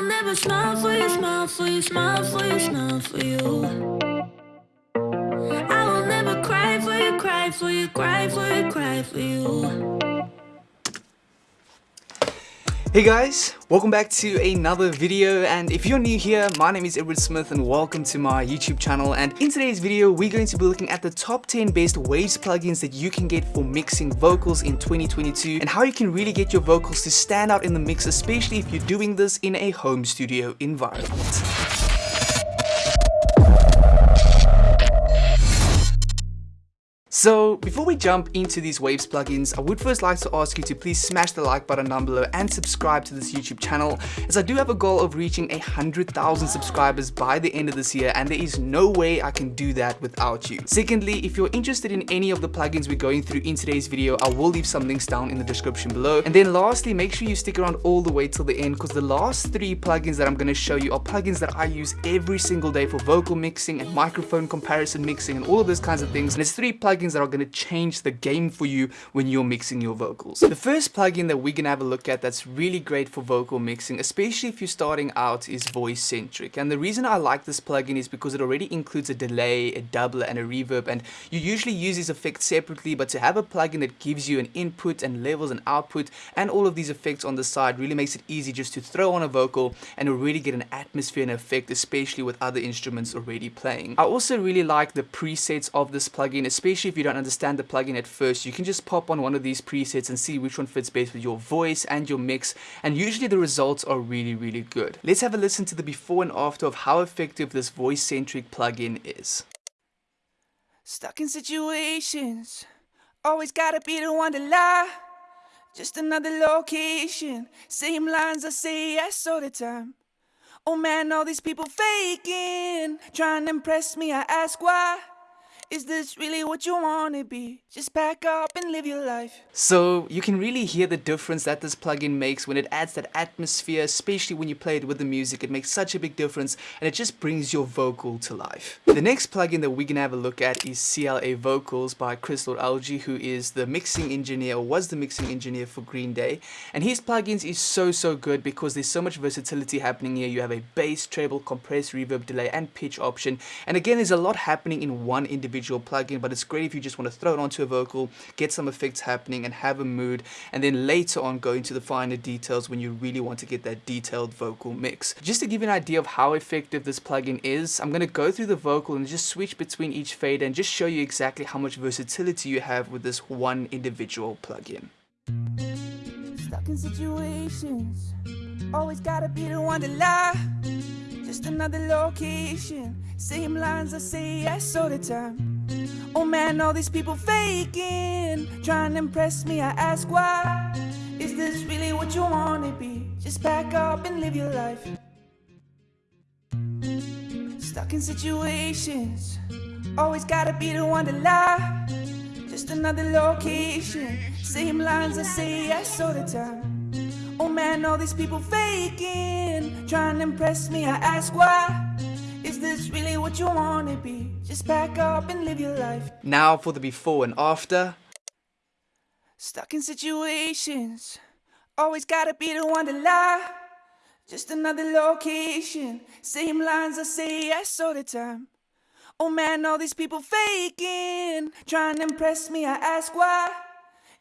will never smile for you, smile for you, smile for you, smile for you. I will never cry for you, cry for you, cry for you, cry for you. Hey guys, welcome back to another video and if you're new here, my name is Edward Smith and welcome to my YouTube channel and in today's video we're going to be looking at the top 10 best Waves plugins that you can get for mixing vocals in 2022 and how you can really get your vocals to stand out in the mix especially if you're doing this in a home studio environment. So before we jump into these Waves plugins, I would first like to ask you to please smash the like button down below and subscribe to this YouTube channel as I do have a goal of reaching a hundred thousand subscribers by the end of this year and there is no way I can do that without you. Secondly, if you're interested in any of the plugins we're going through in today's video, I will leave some links down in the description below. And then lastly, make sure you stick around all the way till the end because the last three plugins that I'm going to show you are plugins that I use every single day for vocal mixing and microphone comparison mixing and all of those kinds of things. And it's three plugins plugins that are going to change the game for you when you're mixing your vocals. The first plugin that we're going to have a look at that's really great for vocal mixing, especially if you're starting out, is Voice Centric. And the reason I like this plugin is because it already includes a delay, a doubler, and a reverb. And you usually use these effects separately, but to have a plugin that gives you an input and levels and output and all of these effects on the side really makes it easy just to throw on a vocal and already get an atmosphere and effect, especially with other instruments already playing. I also really like the presets of this plugin, especially if you don't understand the plugin at first, you can just pop on one of these presets and see which one fits best with your voice and your mix, and usually the results are really, really good. Let's have a listen to the before and after of how effective this voice-centric plugin is. Stuck in situations, always gotta be the one to lie. Just another location, same lines I say yes all the time. Oh man, all these people faking, trying to impress me, I ask why. Is this really what you wanna be? Just pack up and live your life. So you can really hear the difference that this plugin makes when it adds that atmosphere, especially when you play it with the music. It makes such a big difference and it just brings your vocal to life. The next plugin that we're gonna have a look at is CLA Vocals by Chris Lord-Alge, who is the mixing engineer or was the mixing engineer for Green Day. And his plugins is so, so good because there's so much versatility happening here. You have a bass, treble, compress, reverb, delay, and pitch option. And again, there's a lot happening in one individual individual plugin, but it's great if you just want to throw it onto a vocal, get some effects happening and have a mood, and then later on go into the finer details when you really want to get that detailed vocal mix. Just to give you an idea of how effective this plugin is, I'm going to go through the vocal and just switch between each fade and just show you exactly how much versatility you have with this one individual plugin. Stuck in situations, always gotta be the one to lie. Just another location, same lines I say yes all the time. Oh man, all these people faking, trying to impress me. I ask why. Is this really what you wanna be? Just pack up and live your life. Stuck in situations, always gotta be the one to lie. Just another location, same lines I say yes all the time. Man, all these people faking, trying to impress me. I ask why. Is this really what you wanna be? Just pack up and live your life. Now for the before and after. Stuck in situations, always gotta be the one to lie. Just another location, same lines I say yes all the time. Oh man, all these people faking, trying to impress me. I ask why.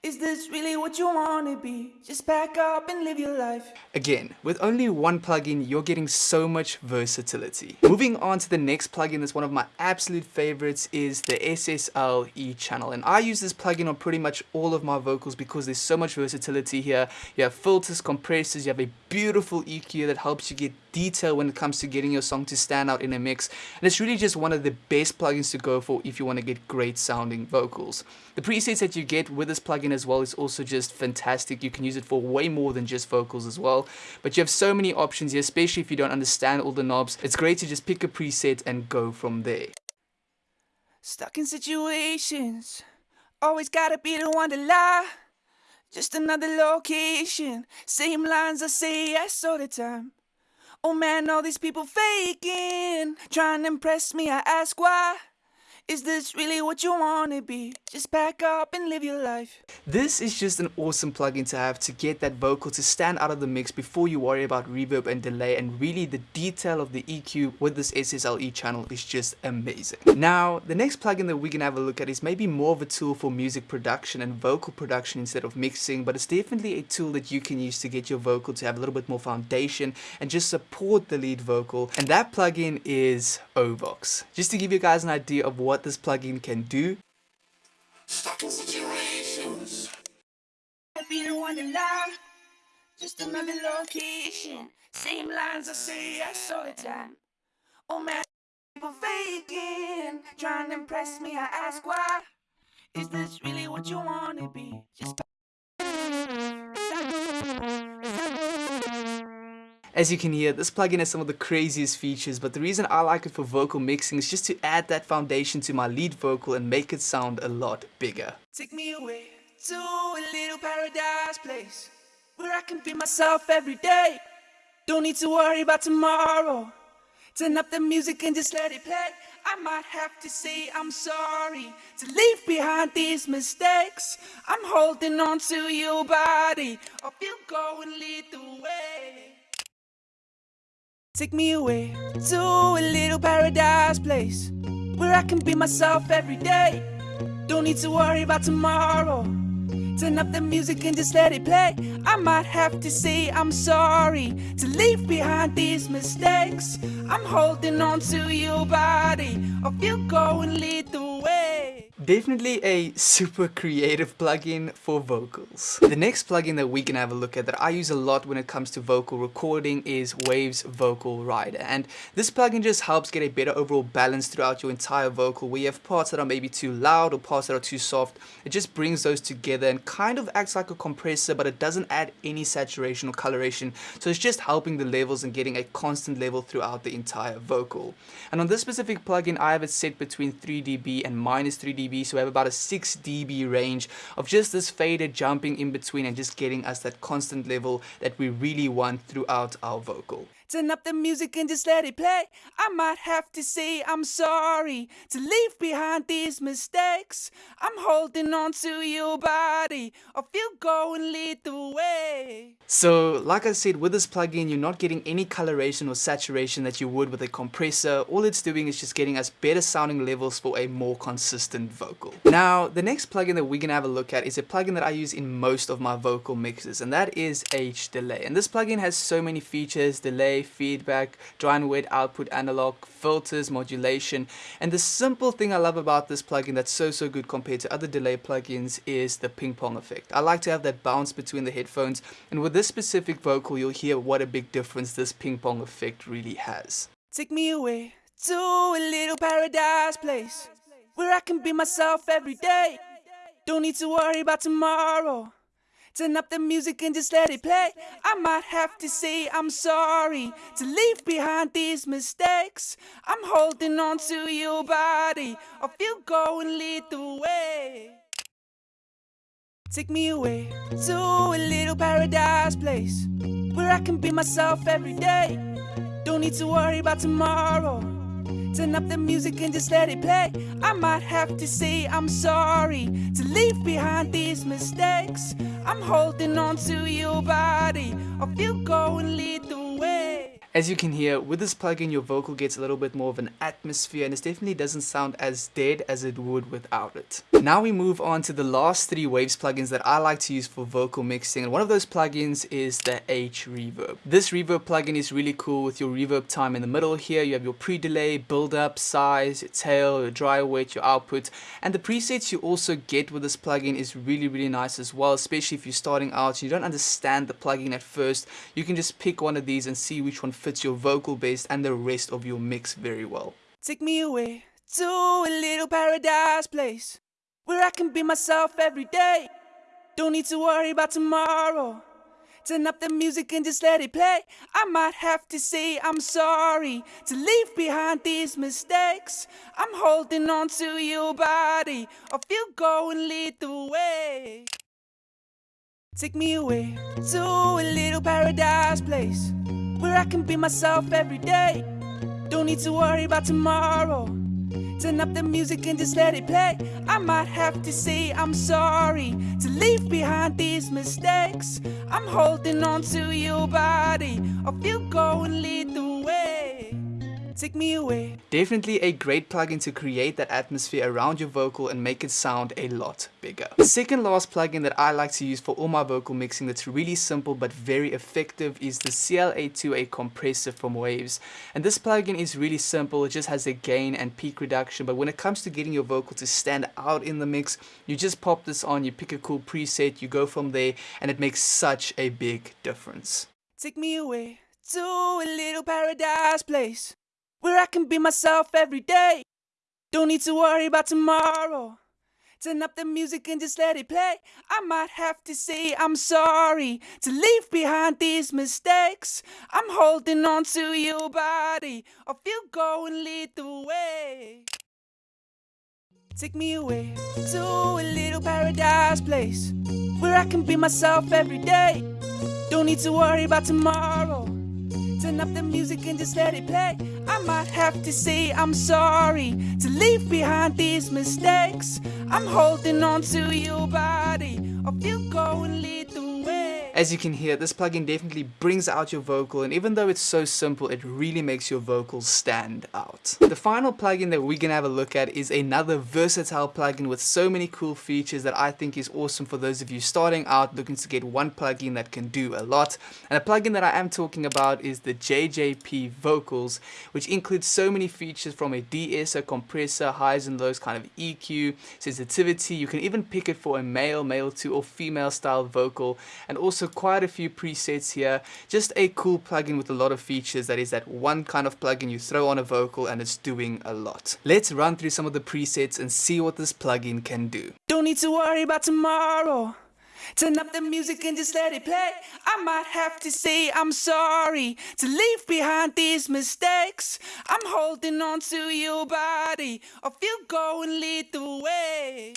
Is this really what you wanna be? Just pack up and live your life. Again, with only one plugin, you're getting so much versatility. Moving on to the next plugin that's one of my absolute favorites is the SSL E-Channel. And I use this plugin on pretty much all of my vocals because there's so much versatility here. You have filters, compressors, you have a beautiful EQ that helps you get detail when it comes to getting your song to stand out in a mix. And it's really just one of the best plugins to go for if you want to get great sounding vocals. The presets that you get with this plugin as well is also just fantastic. You can use it for way more than just vocals as well. But you have so many options here, especially if you don't understand all the knobs. It's great to just pick a preset and go from there. Stuck in situations, always gotta be the one to lie. Just another location, same lines I say yes all the time. Oh man, all these people faking, trying to impress me. I ask why. Is this really what you wanna be? Just pack up and live your life. This is just an awesome plugin to have to get that vocal to stand out of the mix before you worry about reverb and delay and really the detail of the EQ with this SSL E-Channel is just amazing. Now, the next plugin that we can have a look at is maybe more of a tool for music production and vocal production instead of mixing, but it's definitely a tool that you can use to get your vocal to have a little bit more foundation and just support the lead vocal. And that plugin is Ovox. Just to give you guys an idea of what this plugin can do. Stuck in situations. I'd be the one to lie. Just another location. Same lines I say yes all the time. Oh man, people faking. Trying to impress me, I ask why. Is this really what you wanna be? Just As you can hear, this plugin has some of the craziest features, but the reason I like it for vocal mixing is just to add that foundation to my lead vocal and make it sound a lot bigger. Take me away to a little paradise place where I can be myself every day. Don't need to worry about tomorrow. Turn up the music and just let it play. I might have to say I'm sorry to leave behind these mistakes. I'm holding on to your body. Hope you go and lead the way. Take me away to a little paradise place where I can be myself every day. Don't need to worry about tomorrow. Turn up the music and just let it play. I might have to say I'm sorry to leave behind these mistakes. I'm holding on to your body. Hope you go and lead the. Definitely a super creative plugin for vocals. The next plugin that we can have a look at that I use a lot when it comes to vocal recording is Waves Vocal Rider and this plugin just helps get a better overall balance throughout your entire vocal where you have parts that are maybe too loud or parts that are too soft. It just brings those together and kind of acts like a compressor but it doesn't add any saturation or coloration so it's just helping the levels and getting a constant level throughout the entire vocal. And on this specific plugin I have it set between 3 dB and minus 3 dB so we have about a 6 dB range of just this fader jumping in between and just getting us that constant level that we really want throughout our vocal. Turn up the music and just let it play. I might have to say I'm sorry to leave behind these mistakes. I'm holding on to your body. If you go and lead the way. So, like I said, with this plugin, you're not getting any coloration or saturation that you would with a compressor. All it's doing is just getting us better sounding levels for a more consistent vocal. Now, the next plugin that we're gonna have a look at is a plugin that I use in most of my vocal mixes, and that is H Delay. And this plugin has so many features, delay, feedback, dry and wet output analog, filters, modulation. And the simple thing I love about this plugin that's so, so good compared to other delay plugins is the ping pong effect. I like to have that bounce between the headphones. And with this specific vocal, you'll hear what a big difference this ping pong effect really has. Take me away to a little paradise place where I can be myself every day. Don't need to worry about tomorrow. Turn up the music and just let it play. I might have to say I'm sorry to leave behind these mistakes. I'm holding on to your body. If you go and lead the way. Take me away to a little paradise place where I can be myself every day. Don't need to worry about tomorrow. Turn up the music and just let it play. I might have to say I'm sorry to leave behind these mistakes. I'm holding on to your body. If you go and lead. As you can hear, with this plugin your vocal gets a little bit more of an atmosphere and it definitely doesn't sound as dead as it would without it. Now we move on to the last three Waves plugins that I like to use for vocal mixing and one of those plugins is the H Reverb. This reverb plugin is really cool with your reverb time in the middle here. You have your pre-delay, build-up, size, your tail, your dry wet, your output and the presets you also get with this plugin is really really nice as well especially if you're starting out and you don't understand the plugin at first. You can just pick one of these and see which one fits your vocal base and the rest of your mix very well. Take me away to a little paradise place where I can be myself every day. Don't need to worry about tomorrow. Turn up the music and just let it play. I might have to say I'm sorry to leave behind these mistakes. I'm holding on to your body. If you go and lead the way. Take me away to a little paradise place where I can be myself every day. Don't need to worry about tomorrow. Turn up the music and just let it play. I might have to say I'm sorry to leave behind these mistakes. I'm holding on to your body. If you go and lead the take me away. Definitely a great plugin to create that atmosphere around your vocal and make it sound a lot bigger. The second last plugin that I like to use for all my vocal mixing that's really simple but very effective is the CLA2A compressor from Waves. And this plugin is really simple, it just has a gain and peak reduction, but when it comes to getting your vocal to stand out in the mix, you just pop this on, you pick a cool preset, you go from there, and it makes such a big difference. Take me away to a little paradise place where I can be myself every day. Don't need to worry about tomorrow. Turn up the music and just let it play. I might have to say I'm sorry to leave behind these mistakes. I'm holding on to your body, or if you go and lead the way. Take me away to a little paradise place where I can be myself every day. Don't need to worry about tomorrow. Turn up the music and just let it play. I might have to say I'm sorry to leave behind these mistakes. I'm holding on to your body, or you go and lead the way. As you can hear, this plugin definitely brings out your vocal and even though it's so simple, it really makes your vocals stand out. The final plugin that we're gonna have a look at is another versatile plugin with so many cool features that I think is awesome for those of you starting out looking to get one plugin that can do a lot. And a plugin that I am talking about is the JJP Vocals, which includes so many features from a de-esser, compressor, highs and lows kind of EQ, sensitivity. You can even pick it for a male, male to or female style vocal and also quite a few presets here. Just a cool plugin with a lot of features that is that one kind of plugin you throw on a vocal and it's doing a lot. Let's run through some of the presets and see what this plugin can do. Don't need to worry about tomorrow. Turn up the music and just let it play. I might have to say I'm sorry to leave behind these mistakes. I'm holding on to your body, or you go and lead the way.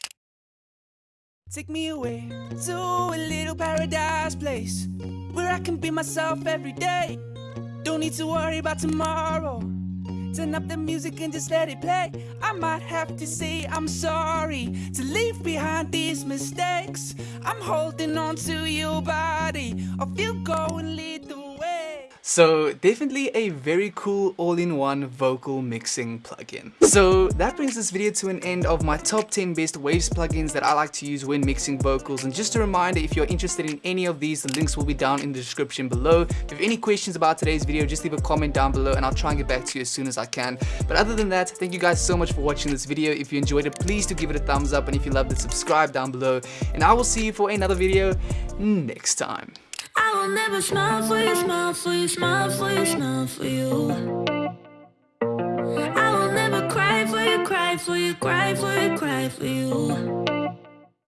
Take me away to a little paradise place where I can be myself every day. Don't need to worry about tomorrow. Turn up the music and just let it play. I might have to say I'm sorry to leave behind these mistakes. I'm holding on to your body, or if you go and lead the. So definitely a very cool all-in-one vocal mixing plugin. So that brings this video to an end of my top 10 best Waves plugins that I like to use when mixing vocals. And just a reminder, if you're interested in any of these, the links will be down in the description below. If you have any questions about today's video, just leave a comment down below and I'll try and get back to you as soon as I can. But other than that, thank you guys so much for watching this video. If you enjoyed it, please do give it a thumbs up. And if you loved it, subscribe down below. And I will see you for another video next time. I will never smile for you, smile for you, smile for you, smile for you. I will never cry for you, cry for you, cry for you, cry for you.